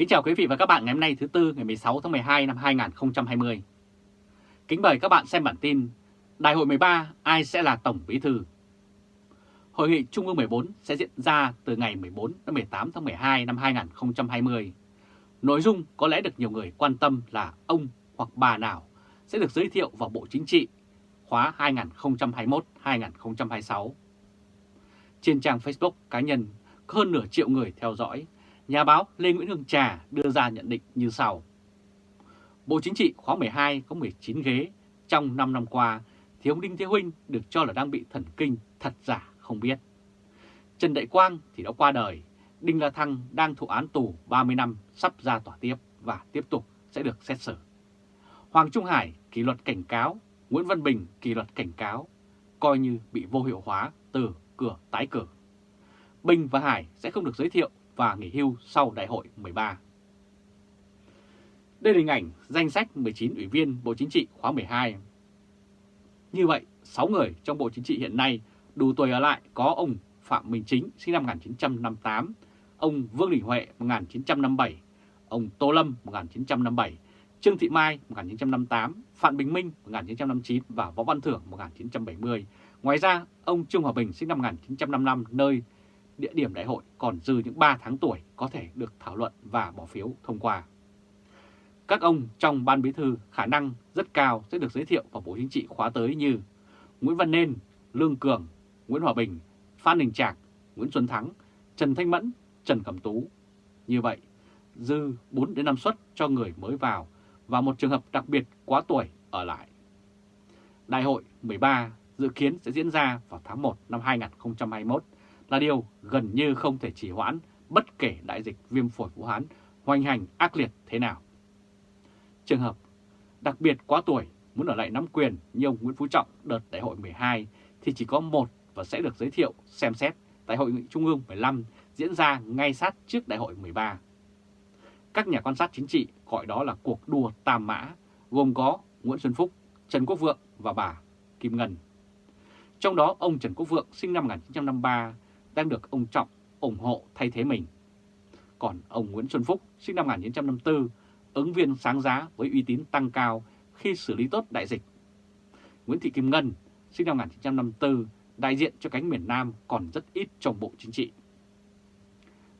Kính chào quý vị và các bạn ngày hôm nay thứ Tư ngày 16 tháng 12 năm 2020. Kính mời các bạn xem bản tin Đại hội 13 ai sẽ là Tổng Bí Thư? Hội nghị Trung ương 14 sẽ diễn ra từ ngày 14 đến 18 tháng 12 năm 2020. Nội dung có lẽ được nhiều người quan tâm là ông hoặc bà nào sẽ được giới thiệu vào Bộ Chính trị khóa 2021-2026. Trên trang Facebook cá nhân có hơn nửa triệu người theo dõi, nhà báo Lê Nguyễn Hương Trà đưa ra nhận định như sau. Bộ Chính trị khóa 12 có 19 ghế, trong 5 năm qua thì ông Đinh Thế Huynh được cho là đang bị thần kinh, thật giả không biết. Trần Đại Quang thì đã qua đời, Đinh La Thăng đang thụ án tù 30 năm sắp ra tòa tiếp và tiếp tục sẽ được xét xử. Hoàng Trung Hải kỷ luật cảnh cáo, Nguyễn Văn Bình kỷ luật cảnh cáo, coi như bị vô hiệu hóa từ cửa tái cử. Bình và Hải sẽ không được giới thiệu và nghỉ hưu sau đại hội 13. Đây là hình ảnh danh sách 19 ủy viên Bộ Chính trị khóa 12. Như vậy, 6 người trong Bộ Chính trị hiện nay đủ tuổi ở lại có ông Phạm Minh Chính sinh năm 1958, ông Vương Đình Huệ 1957, ông Tô Lâm 1957, Trương Thị Mai 1958, Phạm Bình Minh 1959 và Võ Văn Thưởng 1970. Ngoài ra, ông Trương Hòa Bình sinh năm 1955 nơi địa điểm đại hội còn dư những 3 tháng tuổi có thể được thảo luận và bỏ phiếu thông qua. Các ông trong ban bí thư khả năng rất cao sẽ được giới thiệu vào Bộ Chính trị khóa tới như Nguyễn Văn Nên, Lương Cường, Nguyễn Hòa Bình, Phan Đình Trạc, Nguyễn Xuân Thắng, Trần Thanh Mẫn, Trần Cẩm Tú. Như vậy, dư 4 đến 5 suất cho người mới vào và một trường hợp đặc biệt quá tuổi ở lại. Đại hội 13 dự kiến sẽ diễn ra vào tháng 1 năm 2021 là điều gần như không thể trì hoãn bất kể đại dịch viêm phổi Vũ Hán hoành hành ác liệt thế nào. Trường hợp đặc biệt quá tuổi muốn ở lại nắm quyền như ông Nguyễn Phú Trọng đợt đại hội 12 thì chỉ có một và sẽ được giới thiệu xem xét tại Hội nghị Trung ương 15 diễn ra ngay sát trước đại hội 13. Các nhà quan sát chính trị gọi đó là cuộc đua tam mã, gồm có Nguyễn Xuân Phúc, Trần Quốc Vượng và bà Kim Ngân. Trong đó ông Trần Quốc Vượng sinh năm 1953 đang được ông Trọng ủng hộ thay thế mình. Còn ông Nguyễn Xuân Phúc sinh năm 1954, ứng viên sáng giá với uy tín tăng cao khi xử lý tốt đại dịch. Nguyễn Thị Kim Ngân sinh năm 1954, đại diện cho cánh miền Nam còn rất ít trong Bộ Chính trị.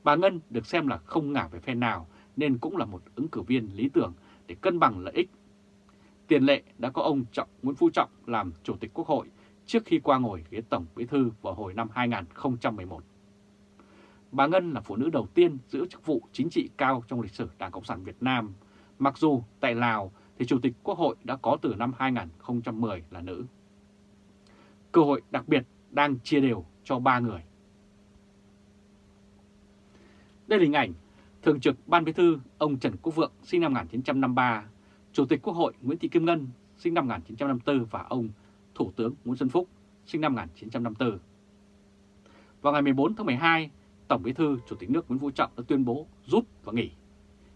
Bà Ngân được xem là không ngả về phe nào nên cũng là một ứng cử viên lý tưởng để cân bằng lợi ích. Tiền lệ đã có ông Trọng Nguyễn Phú Trọng làm Chủ tịch Quốc hội trước khi qua ngồi ghế Tổng Bí Thư vào hồi năm 2011. Bà Ngân là phụ nữ đầu tiên giữ chức vụ chính trị cao trong lịch sử Đảng Cộng sản Việt Nam, mặc dù tại Lào thì Chủ tịch Quốc hội đã có từ năm 2010 là nữ. Cơ hội đặc biệt đang chia đều cho ba người. Đây là hình ảnh Thường trực Ban Bí thư ông Trần Quốc Vượng sinh năm 1953, Chủ tịch Quốc hội Nguyễn Thị Kim Ngân sinh năm 1954 và ông Thủ tướng Nguyễn Xuân Phúc sinh năm 1954. Vào ngày 14 tháng 12, Tổng Bí thư Chủ tịch nước Nguyễn Phú Trọng đã tuyên bố rút và nghỉ.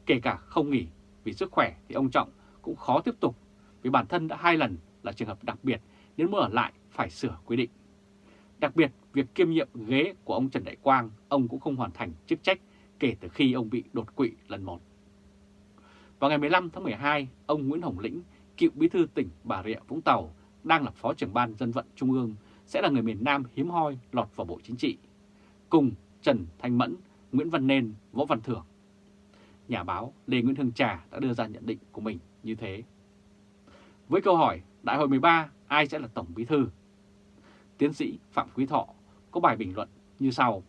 Kể cả không nghỉ vì sức khỏe thì ông Trọng cũng khó tiếp tục vì bản thân đã hai lần là trường hợp đặc biệt nếu muốn ở lại phải sửa quy định. Đặc biệt, việc kiêm nhiệm ghế của ông Trần Đại Quang, ông cũng không hoàn thành chức trách kể từ khi ông bị đột quỵ lần một. Vào ngày 15 tháng 12, ông Nguyễn Hồng Lĩnh, cựu bí thư tỉnh Bà Rịa Vũng Tàu, đang là Phó trưởng ban dân vận Trung ương, sẽ là người miền Nam hiếm hoi lọt vào Bộ Chính trị, cùng Trần Thanh Mẫn, Nguyễn Văn Nên, Võ Văn Thưởng. Nhà báo Lê Nguyễn Hương Trà đã đưa ra nhận định của mình như thế. Với câu hỏi Đại hội 13 ai sẽ là Tổng Bí Thư? Tiến sĩ Phạm Quý Thọ có bài bình luận như sau.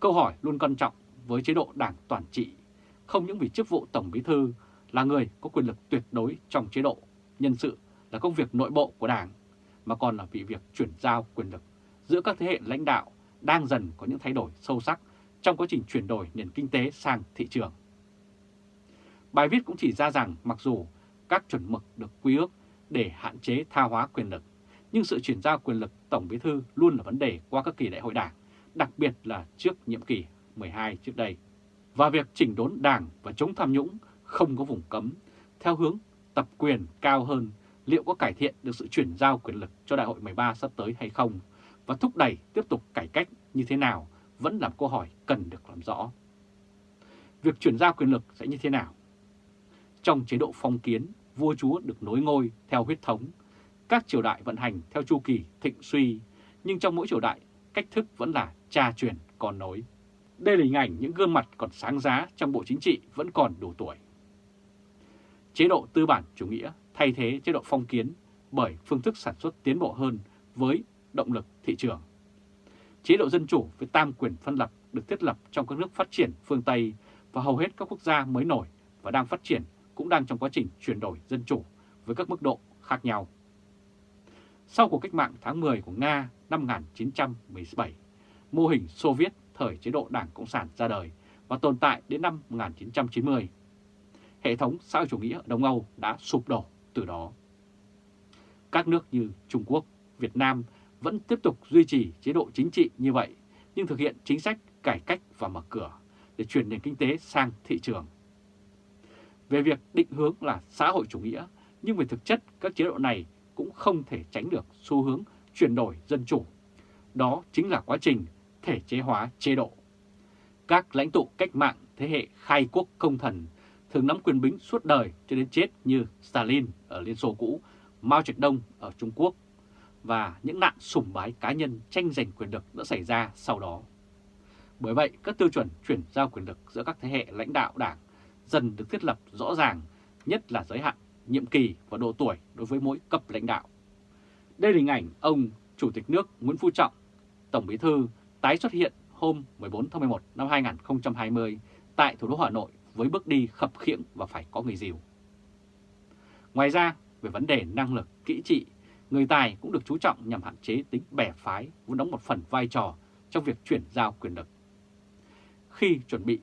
Câu hỏi luôn quan trọng với chế độ đảng toàn trị, không những vì chức vụ Tổng Bí Thư là người có quyền lực tuyệt đối trong chế độ, nhân sự là công việc nội bộ của Đảng, mà còn là vì việc chuyển giao quyền lực giữa các thế hệ lãnh đạo đang dần có những thay đổi sâu sắc trong quá trình chuyển đổi nền kinh tế sang thị trường. Bài viết cũng chỉ ra rằng mặc dù các chuẩn mực được quy ước để hạn chế tha hóa quyền lực, nhưng sự chuyển giao quyền lực Tổng Bí Thư luôn là vấn đề qua các kỳ đại hội đảng, đặc biệt là trước nhiệm kỳ 12 trước đây. Và việc chỉnh đốn đảng và chống tham nhũng không có vùng cấm, theo hướng tập quyền cao hơn, liệu có cải thiện được sự chuyển giao quyền lực cho đại hội 13 sắp tới hay không, và thúc đẩy tiếp tục cải cách như thế nào vẫn là câu hỏi cần được làm rõ. Việc chuyển giao quyền lực sẽ như thế nào? Trong chế độ phong kiến, vua chúa được nối ngôi theo huyết thống, các triều đại vận hành theo chu kỳ thịnh suy, nhưng trong mỗi triều đại, cách thức vẫn là cha truyền con nối. Đây là hình ảnh những gương mặt còn sáng giá trong bộ chính trị vẫn còn đủ tuổi. Chế độ tư bản chủ nghĩa thay thế chế độ phong kiến bởi phương thức sản xuất tiến bộ hơn với động lực thị trường. Chế độ dân chủ với tam quyền phân lập được thiết lập trong các nước phát triển phương Tây và hầu hết các quốc gia mới nổi và đang phát triển cũng đang trong quá trình chuyển đổi dân chủ với các mức độ khác nhau. Sau cuộc cách mạng tháng 10 của Nga năm 1917, mô hình Xô Viết thời chế độ Đảng Cộng sản ra đời và tồn tại đến năm 1990. Hệ thống xã hội chủ nghĩa ở Đông Âu đã sụp đổ từ đó. Các nước như Trung Quốc, Việt Nam vẫn tiếp tục duy trì chế độ chính trị như vậy, nhưng thực hiện chính sách cải cách và mở cửa để chuyển nền kinh tế sang thị trường. Về việc định hướng là xã hội chủ nghĩa, nhưng về thực chất các chế độ này cũng không thể tránh được xu hướng chuyển đổi dân chủ. Đó chính là quá trình thể chế hóa chế độ. Các lãnh tụ cách mạng thế hệ khai quốc công thần thường nắm quyền bính suốt đời cho đến chết như Stalin ở Liên Xô cũ, Mao Trạch Đông ở Trung Quốc và những nạn sủng bái cá nhân tranh giành quyền lực đã xảy ra sau đó. Bởi vậy, các tiêu chuẩn chuyển giao quyền lực giữa các thế hệ lãnh đạo đảng dần được thiết lập rõ ràng, nhất là giới hạn, nhiệm kỳ và độ tuổi đối với mỗi cấp lãnh đạo. Đây là hình ảnh ông Chủ tịch nước Nguyễn Phú Trọng, Tổng Bí thư tái xuất hiện hôm 14 tháng 11 năm 2020 tại thủ đô Hà Nội với bước đi khập khiễng và phải có người dìu. Ngoài ra, về vấn đề năng lực, kỹ trị, người tài cũng được chú trọng nhằm hạn chế tính bè phái vốn đóng một phần vai trò trong việc chuyển giao quyền lực. Khi chuẩn bị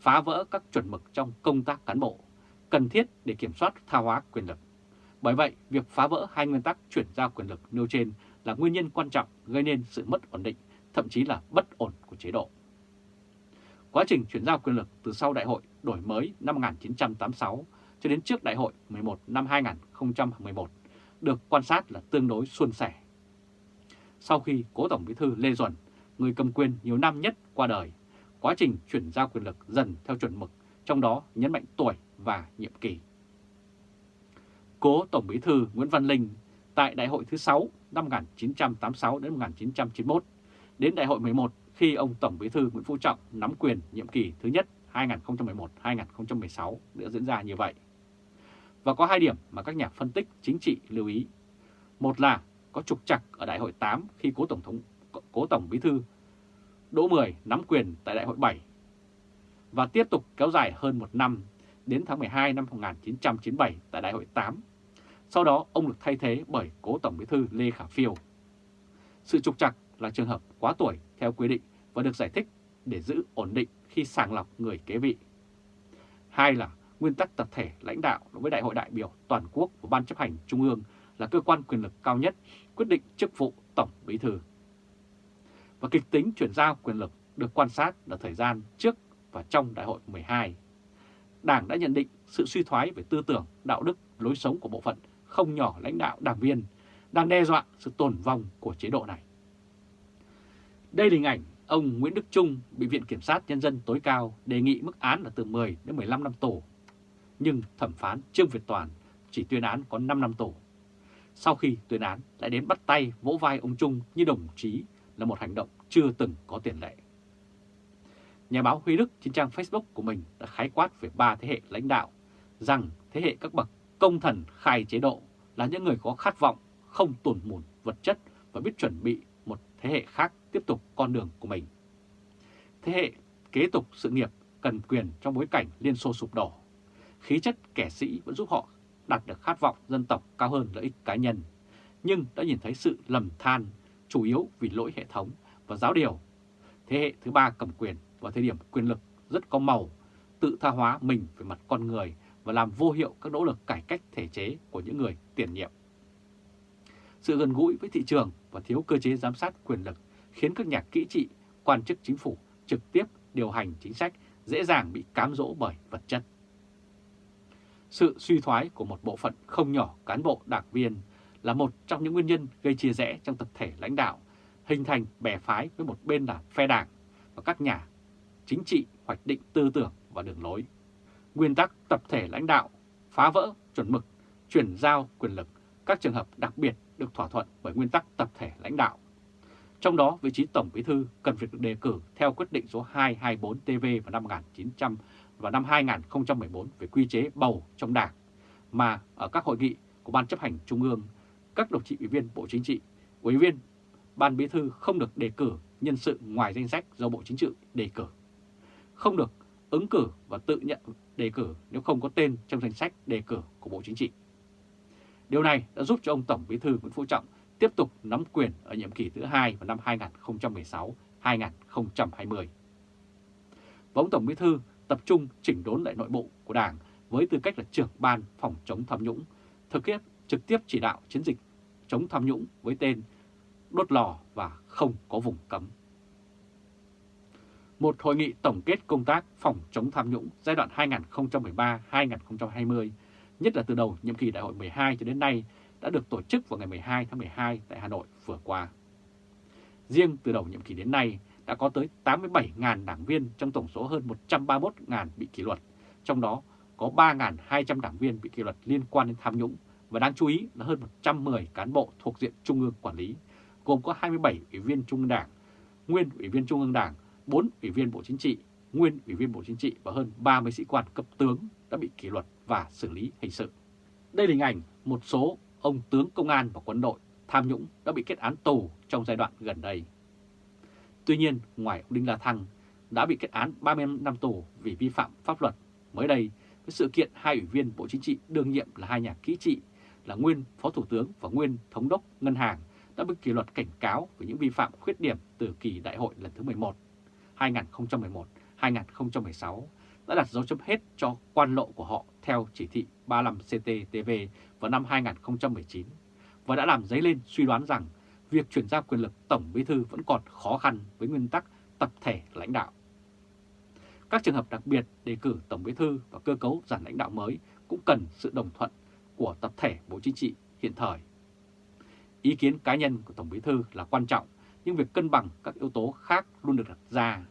phá vỡ các chuẩn mực trong công tác cán bộ, cần thiết để kiểm soát tha hóa quyền lực. Bởi vậy, việc phá vỡ hai nguyên tắc chuyển giao quyền lực nêu trên là nguyên nhân quan trọng gây nên sự mất ổn định, thậm chí là bất ổn của chế độ. Quá trình chuyển giao quyền lực từ sau đại hội đổi mới năm 1986 cho đến trước đại hội 11 năm 2011 được quan sát là tương đối suôn sẻ. Sau khi cố Tổng Bí thư Lê Duẩn, người cầm quyền nhiều năm nhất qua đời, quá trình chuyển giao quyền lực dần theo chuẩn mực, trong đó nhấn mạnh tuổi và nhiệm kỳ. Cố Tổng Bí thư Nguyễn Văn Linh tại Đại hội thứ 6 năm 1986 đến 1991, đến Đại hội 11 khi ông Tổng Bí thư Nguyễn Phú Trọng nắm quyền nhiệm kỳ thứ nhất 2011-2016 đã diễn ra như vậy. Và có hai điểm mà các nhà phân tích chính trị lưu ý. Một là có trục trặc ở Đại hội 8 khi cố Tổng thống, cố Tổng Bí thư Đỗ Mười nắm quyền tại Đại hội 7 và tiếp tục kéo dài hơn một năm đến tháng 12 năm 1997 tại Đại hội 8. Sau đó, ông được thay thế bởi cố Tổng Bí thư Lê Khả Phiêu. Sự trục trặc là trường hợp quá tuổi theo quy định và được giải thích để giữ ổn định khi sàng lọc người kế vị. Hai là nguyên tắc tập thể lãnh đạo đối với Đại hội đại biểu toàn quốc của Ban chấp hành Trung ương là cơ quan quyền lực cao nhất quyết định chức vụ Tổng Bí Thư. Và kịch tính chuyển giao quyền lực được quan sát là thời gian trước và trong Đại hội 12. Đảng đã nhận định sự suy thoái về tư tưởng, đạo đức, lối sống của bộ phận không nhỏ lãnh đạo đảng viên đang đe dọa sự tồn vong của chế độ này. Đây là hình ảnh ông Nguyễn Đức Trung bị Viện Kiểm sát Nhân dân tối cao đề nghị mức án là từ 10 đến 15 năm tù. Nhưng thẩm phán Trương Việt Toàn chỉ tuyên án có 5 năm tù. Sau khi tuyên án lại đến bắt tay vỗ vai ông Trung như đồng chí là một hành động chưa từng có tiền lệ. Nhà báo Huy Đức trên trang Facebook của mình đã khái quát về ba thế hệ lãnh đạo rằng thế hệ các bậc công thần khai chế độ là những người có khát vọng, không tổn mùn vật chất và biết chuẩn bị một thế hệ khác tiếp tục con đường của mình. Thế hệ kế tục sự nghiệp cần quyền trong bối cảnh Liên Xô sụp đổ. Khí chất kẻ sĩ vẫn giúp họ đạt được khát vọng dân tộc cao hơn lợi ích cá nhân, nhưng đã nhìn thấy sự lầm than, chủ yếu vì lỗi hệ thống và giáo điều. Thế hệ thứ ba cầm quyền vào thời điểm quyền lực rất có màu, tự tha hóa mình về mặt con người và làm vô hiệu các nỗ lực cải cách thể chế của những người tiền nhiệm. Sự gần gũi với thị trường và thiếu cơ chế giám sát quyền lực khiến các nhà kỹ trị, quan chức chính phủ trực tiếp điều hành chính sách dễ dàng bị cám dỗ bởi vật chất. Sự suy thoái của một bộ phận không nhỏ cán bộ đảng viên là một trong những nguyên nhân gây chia rẽ trong tập thể lãnh đạo, hình thành bè phái với một bên là phe đảng và các nhà chính trị hoạch định tư tưởng và đường lối. Nguyên tắc tập thể lãnh đạo, phá vỡ chuẩn mực, chuyển giao quyền lực, các trường hợp đặc biệt được thỏa thuận bởi nguyên tắc tập thể lãnh đạo. Trong đó, vị trí Tổng Bí thư cần phải được đề cử theo quyết định số 224TV vào năm 1900 và năm 2014 về quy chế bầu trong Đảng, mà ở các hội nghị của Ban chấp hành Trung ương, các đồng chí ủy viên Bộ Chính trị, ủy viên Ban Bí thư không được đề cử nhân sự ngoài danh sách do Bộ Chính trị đề cử. Không được ứng cử và tự nhận đề cử nếu không có tên trong danh sách đề cử của Bộ Chính trị. Điều này đã giúp cho ông Tổng Bí thư Nguyễn Phú Trọng tiếp tục nắm quyền ở nhiệm kỳ thứ hai vào năm 2016-2020. Và ông Tổng Bí thư tập trung chỉnh đốn lại nội bộ của Đảng với tư cách là trưởng ban phòng chống tham nhũng, thực hiện trực tiếp chỉ đạo chiến dịch chống tham nhũng với tên đốt lò và không có vùng cấm. Một hội nghị tổng kết công tác phòng chống tham nhũng giai đoạn 2013-2020, nhất là từ đầu nhiệm kỳ đại hội 12 cho đến nay, đã được tổ chức vào ngày 12 tháng 12 tại Hà Nội vừa qua. Riêng từ đầu nhiệm kỳ đến nay đã có tới 87.000 đảng viên trong tổng số hơn 131.000 bị kỷ luật, trong đó có 3.200 đảng viên bị kỷ luật liên quan đến tham nhũng và đáng chú ý là hơn 110 cán bộ thuộc diện Trung ương quản lý, gồm có 27 ủy viên Trung ương Đảng, nguyên ủy viên Trung ương Đảng, 4 ủy viên Bộ Chính trị, nguyên ủy viên Bộ Chính trị và hơn 30 sĩ quan cấp tướng đã bị kỷ luật và xử lý hình sự. Đây là hình ảnh một số ông tướng công an và quân đội tham nhũng đã bị kết án tù trong giai đoạn gần đây. Tuy nhiên, ngoài ông Đinh La Thăng đã bị kết án 35 năm tù vì vi phạm pháp luật, mới đây với sự kiện hai ủy viên Bộ Chính trị đương nhiệm là hai nhà kỹ trị là nguyên Phó Thủ tướng và nguyên Thống đốc Ngân hàng đã bị kỷ luật cảnh cáo về những vi phạm khuyết điểm từ kỳ đại hội lần thứ 11, 2011-2016 đã đặt dấu chấm hết cho quan lộ của họ theo chỉ thị 35 CTTV vào năm 2019 và đã làm dấy lên suy đoán rằng việc chuyển giao quyền lực Tổng Bí Thư vẫn còn khó khăn với nguyên tắc tập thể lãnh đạo. Các trường hợp đặc biệt đề cử Tổng Bí Thư và cơ cấu giản lãnh đạo mới cũng cần sự đồng thuận của tập thể Bộ Chính trị hiện thời. Ý kiến cá nhân của Tổng Bí Thư là quan trọng, nhưng việc cân bằng các yếu tố khác luôn được đặt ra.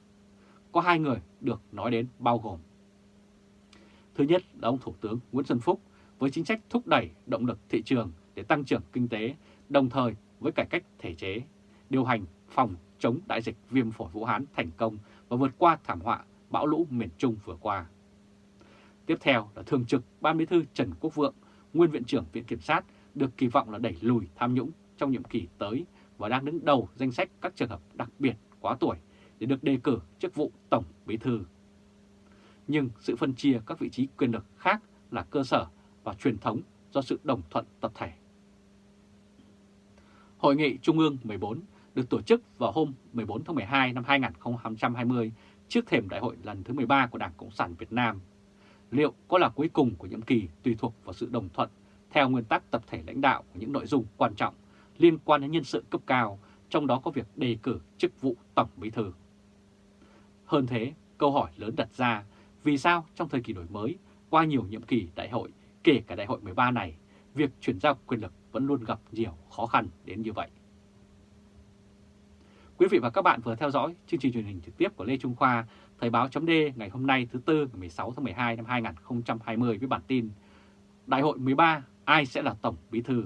Có hai người được nói đến bao gồm. Thứ nhất là ông Thủ tướng Nguyễn Xuân Phúc với chính sách thúc đẩy động lực thị trường để tăng trưởng kinh tế, đồng thời với cải cách thể chế, điều hành phòng chống đại dịch viêm phổi Vũ Hán thành công và vượt qua thảm họa bão lũ miền Trung vừa qua. Tiếp theo là Thường trực Ban Bí thư Trần Quốc Vượng, nguyên Viện trưởng Viện Kiểm sát được kỳ vọng là đẩy lùi tham nhũng trong nhiệm kỳ tới và đang đứng đầu danh sách các trường hợp đặc biệt quá tuổi để được đề cử chức vụ Tổng Bí thư. Nhưng sự phân chia các vị trí quyền lực khác là cơ sở và truyền thống do sự đồng thuận tập thể. Hội nghị Trung ương 14 được tổ chức vào hôm 14 tháng 12 năm 2020 trước thềm đại hội lần thứ 13 của Đảng Cộng sản Việt Nam. Liệu có là cuối cùng của nhiệm kỳ tùy thuộc vào sự đồng thuận theo nguyên tắc tập thể lãnh đạo của những nội dung quan trọng liên quan đến nhân sự cấp cao, trong đó có việc đề cử chức vụ Tổng Bí Thư. Hơn thế, câu hỏi lớn đặt ra, vì sao trong thời kỳ đổi mới, qua nhiều nhiệm kỳ đại hội, kể cả đại hội 13 này, việc chuyển giao quyền lực vẫn luôn gặp nhiều khó khăn đến như vậy. Quý vị và các bạn vừa theo dõi chương trình truyền hình trực tiếp của Lê Trung Khoa, Thời báo chấm ngày hôm nay thứ Tư ngày 16 tháng 12 năm 2020 với bản tin Đại hội 13 ai sẽ là Tổng Bí Thư?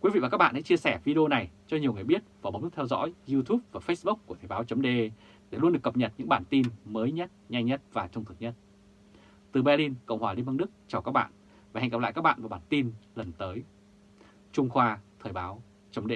Quý vị và các bạn hãy chia sẻ video này cho nhiều người biết và bấm nút theo dõi YouTube và Facebook của Thời báo chấm để luôn được cập nhật những bản tin mới nhất, nhanh nhất và trung thực nhất. Từ Berlin, Cộng hòa Liên bang Đức, chào các bạn và hẹn gặp lại các bạn vào bản tin lần tới. Trung Khoa Thời báo chấm